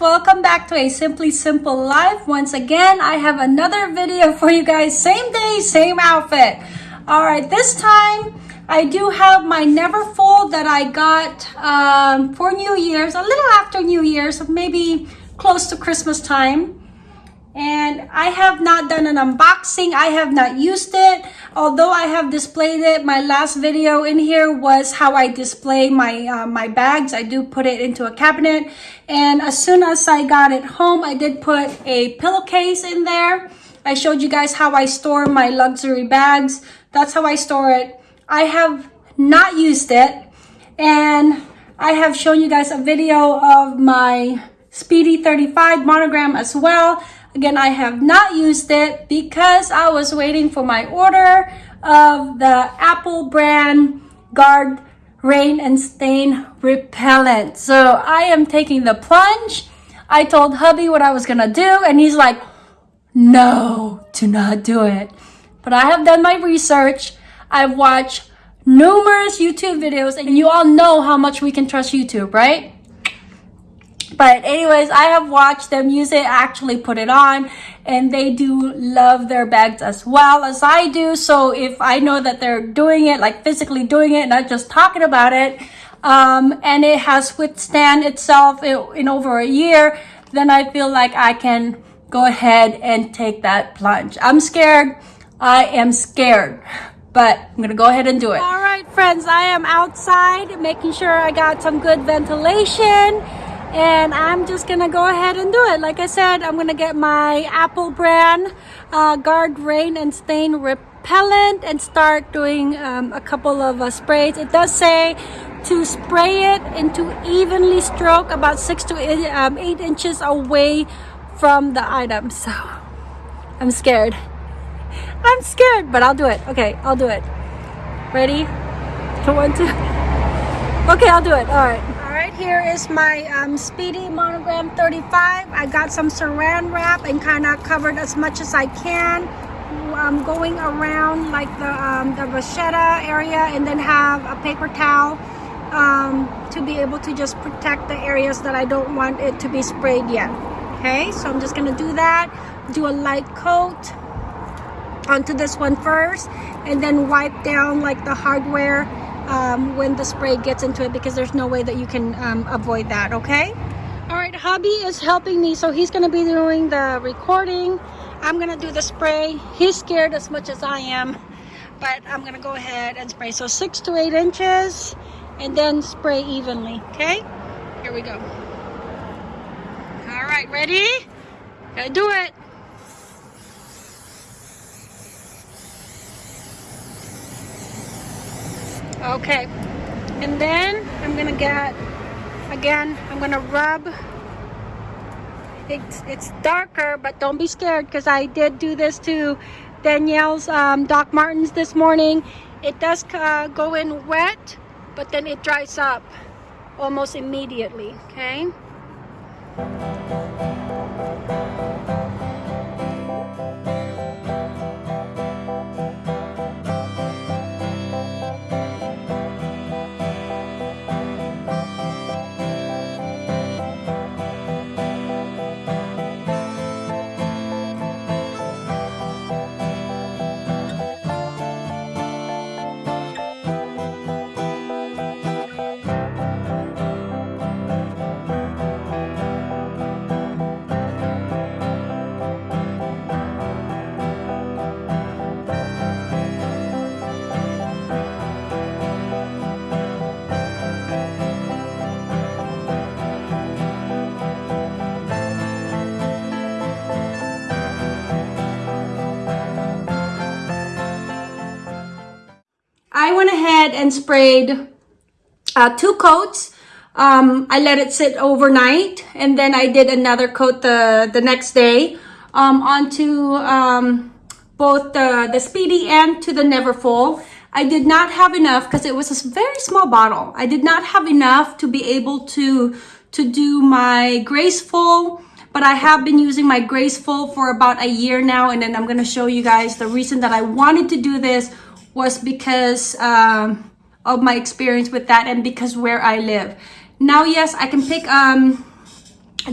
welcome back to a simply simple life. Once again i have another video for you guys. Same day same outfit. All right this time i do have my Neverfull that i got um, for new year's a little after new year's maybe close to christmas time and I have not done an unboxing. I have not used it. Although I have displayed it, my last video in here was how I display my, uh, my bags. I do put it into a cabinet. And as soon as I got it home, I did put a pillowcase in there. I showed you guys how I store my luxury bags. That's how I store it. I have not used it. And I have shown you guys a video of my Speedy 35 monogram as well. Again, I have not used it because I was waiting for my order of the Apple brand Garde Rain and Stain Repellent. So I am taking the plunge. I told hubby what I was going to do and he's like, no, do not do it. But I have done my research. I've watched numerous YouTube videos and you all know how much we can trust YouTube, right? But anyways i have watched them use it actually put it on and they do love their bags as well as i do. So if i know that they're doing it like physically doing it not just talking about it um, and it has withstand itself in, in over a year then i feel like i can go ahead and take that plunge. I'm scared. I am scared but I'm gonna go ahead and do it. All right, friends, I am outside making sure I got some good ventilation and I'm just gonna go ahead and do it. Like I said I'm gonna get my Apple brand uh, garde rain and stain repellent and start doing um, a couple of uh, sprays. It does say to spray it into evenly stroke about six to eight, um, eight inches away from the item. So I'm scared. I'm scared but I'll do it. Okay I'll do it. Ready? One two okay I'll do it. All right here is my um, Speedy Monogram 35. I got some saran wrap and kind of covered as much as I can. I'm going around like the, um, the vachetta area and then have a paper towel um, to be able to just protect the areas that I don't want it to be sprayed yet. Okay, so I'm just going to do that. Do a light coat onto this one first and then wipe down like the hardware um, when the spray gets into it because there's no way that you can um, avoid that okay? All right hubby is helping me so he's to be doing the recording. I'm to do the spray. He's scared as much as i am but i'm to go ahead and spray. So six to eight inches and then spray evenly okay? Here we go. All right ready? Gotta do it okay. And then I'm gonna get again I'm gonna rub. It's it's darker but don't be scared because I did do this to Danielle's um, Doc Martens this morning. It does uh, go in wet but then it dries up almost immediately okay and sprayed uh, two coats. Um, I let it sit overnight and then I did another coat the, the next day um, onto um, both the, the Speedy and to the Neverfull. I did not have enough because it was a very small bottle. I did not have enough to be able to, to do my Graceful, but I have been using my Graceful for about a year now. And then I'm going to show you guys the reason that I wanted to do this was because um, of my experience with that and because where I live. Now, yes, I can pick um,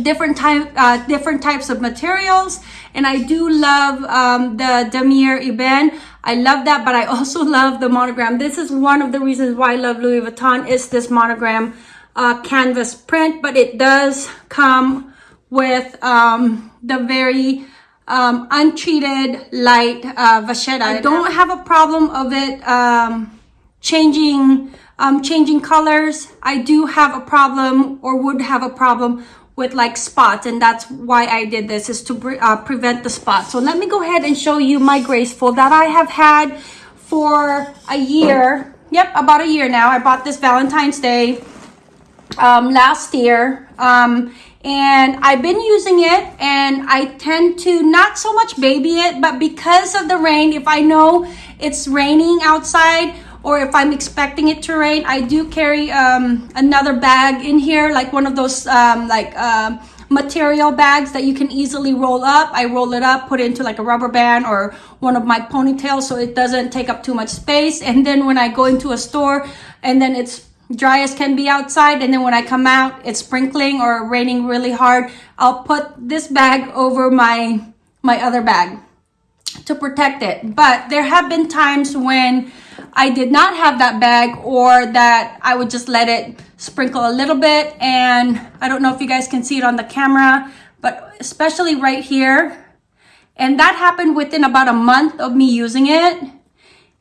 different type uh, different types of materials and I do love um, the Damier Ebene I love that but I also love the monogram. This is one of the reasons why I love Louis Vuitton is this monogram uh, canvas print but it does come with um, the very um, untreated light uh, vachetta. I don't have a problem of it um, changing um, changing colors I do have a problem or would have a problem with like spots and that's why I did this is to uh, prevent the spots. So let me go ahead and show you my graceful that I have had for a year. Yep, about a year now. I bought this Valentine's Day um, last year um, and I've been using it and I tend to not so much baby it but because of the rain if I know it's raining outside or if I'm expecting it to rain, I do carry um, another bag in here, like one of those um, like uh, material bags that you can easily roll up. I roll it up, put it into like a rubber band or one of my ponytails so it doesn't take up too much space. And then when I go into a store and then it's dry as can be outside and then when I come out it's sprinkling or raining really hard, I'll put this bag over my my other bag to protect it. But there have been times when I did not have that bag or that I would just let it sprinkle a little bit. And I don't know if you guys can see it on the camera, but especially right here. And that happened within about a month of me using it.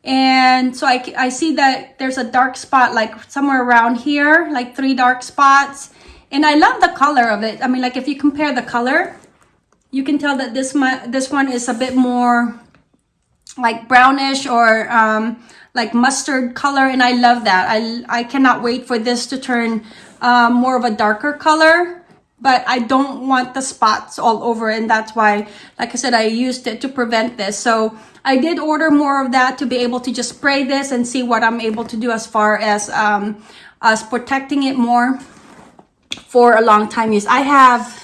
And so I, I see that there's a dark spot like somewhere around here, like three dark spots. And I love the color of it. I mean, like if you compare the color, you can tell that this, this one is a bit more like brownish or um, like mustard color and I love that. I, I cannot wait for this to turn um, more of a darker color but I don't want the spots all over and that's why like I said I used it to prevent this so I did order more of that to be able to just spray this and see what I'm able to do as far as um, us protecting it more for a long time use I have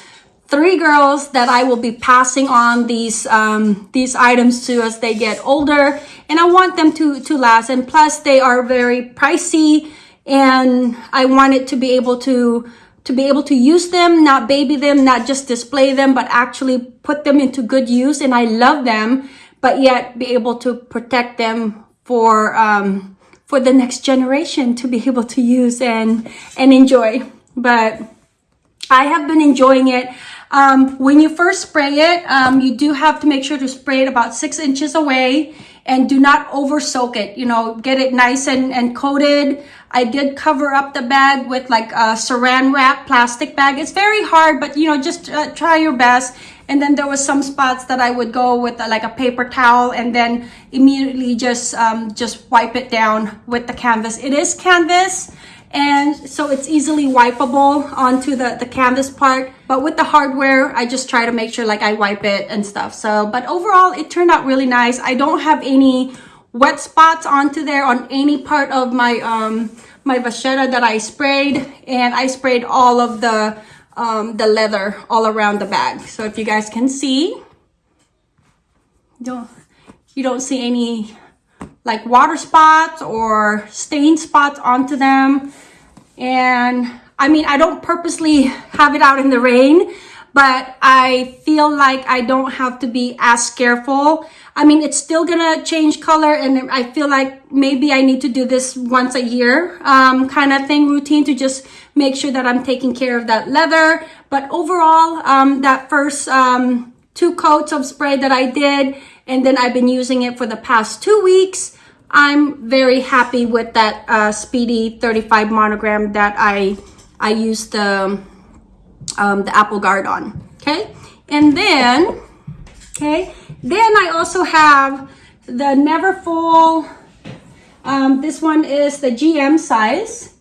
three girls that I will be passing on these um, these items to as they get older. And I want them to to last. And plus they are very pricey. And I wanted to be able to to be able to use them not baby them not just display them but actually put them into good use. And I love them but yet be able to protect them for um, for the next generation to be able to use and and enjoy. But I have been enjoying it um, when you first spray it, um, you do have to make sure to spray it about six inches away and do not over soak it. You know, get it nice and, and coated. I did cover up the bag with like a saran wrap plastic bag. It's very hard, but you know, just uh, try your best. And then there was some spots that I would go with uh, like a paper towel and then immediately just um, just wipe it down with the canvas. It is canvas and so it's easily wipeable onto the, the canvas part. But with the hardware, I just try to make sure like I wipe it and stuff. So, but overall, it turned out really nice. I don't have any wet spots onto there on any part of my um, my vachetta that I sprayed. And I sprayed all of the, um, the leather all around the bag. So if you guys can see, don't, you don't see any like water spots or stain spots onto them. And I mean, I don't purposely have it out in the rain, but I feel like I don't have to be as careful. I mean, it's still gonna change color and I feel like maybe I need to do this once a year um, kind of thing routine to just make sure that I'm taking care of that leather. But overall, um, that first um, two coats of spray that I did, and then I've been using it for the past two weeks. I'm very happy with that uh, Speedy 35 monogram that I I used the um, the Apple Garde on. Okay, and then okay, then I also have the Neverfull. Um, this one is the GM size,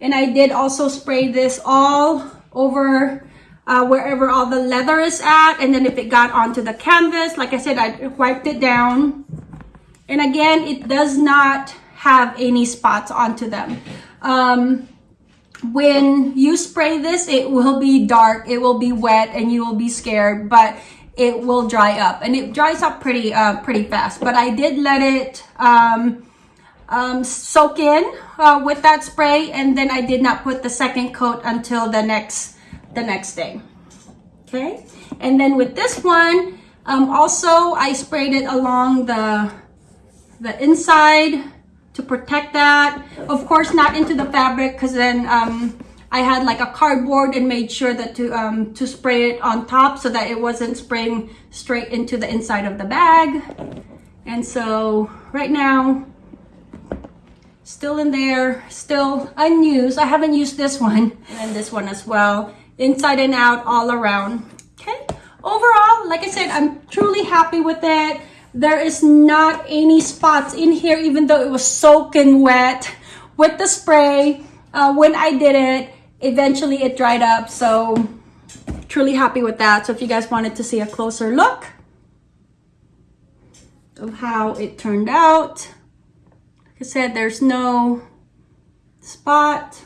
and I did also spray this all over uh, wherever all the leather is at, and then if it got onto the canvas, like I said, I wiped it down and again, it does not have any spots onto them. Um, when you spray this, it will be dark, it will be wet, and you will be scared, but it will dry up. And it dries up pretty, uh, pretty fast. But I did let it um, um, soak in uh, with that spray, and then I did not put the second coat until the next, the next day. Okay, and then with this one, um, also I sprayed it along the the inside to protect that. Of course, not into the fabric because then um, I had like a cardboard and made sure that to um, to spray it on top so that it wasn't spraying straight into the inside of the bag. And so right now, still in there, still unused. I haven't used this one and this one as well. Inside and out, all around. Okay. Overall, like I said, I'm truly happy with it. There is not any spots in here, even though it was soaking wet with the spray. Uh, when I did it, eventually it dried up. So truly happy with that. So if you guys wanted to see a closer look of how it turned out, like I said, there's no spot.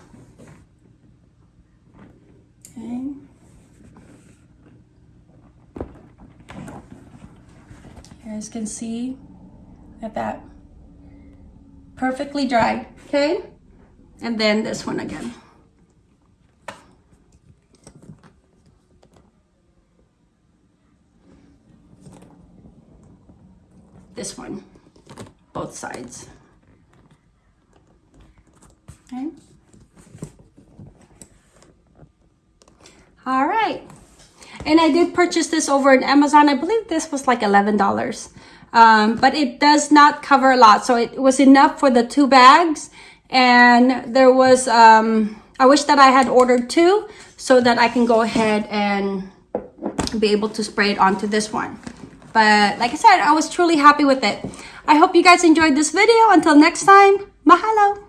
Okay. You guys can see at that perfectly dry, okay? And then this one again. This one, both sides. Okay. All right. And I did purchase this over on Amazon. I believe this was like $11. Um, but it does not cover a lot. So it was enough for the two bags. And there was, um, I wish that I had ordered two so that I can go ahead and be able to spray it onto this one. But like I said, I was truly happy with it. I hope you guys enjoyed this video. Until next time, mahalo!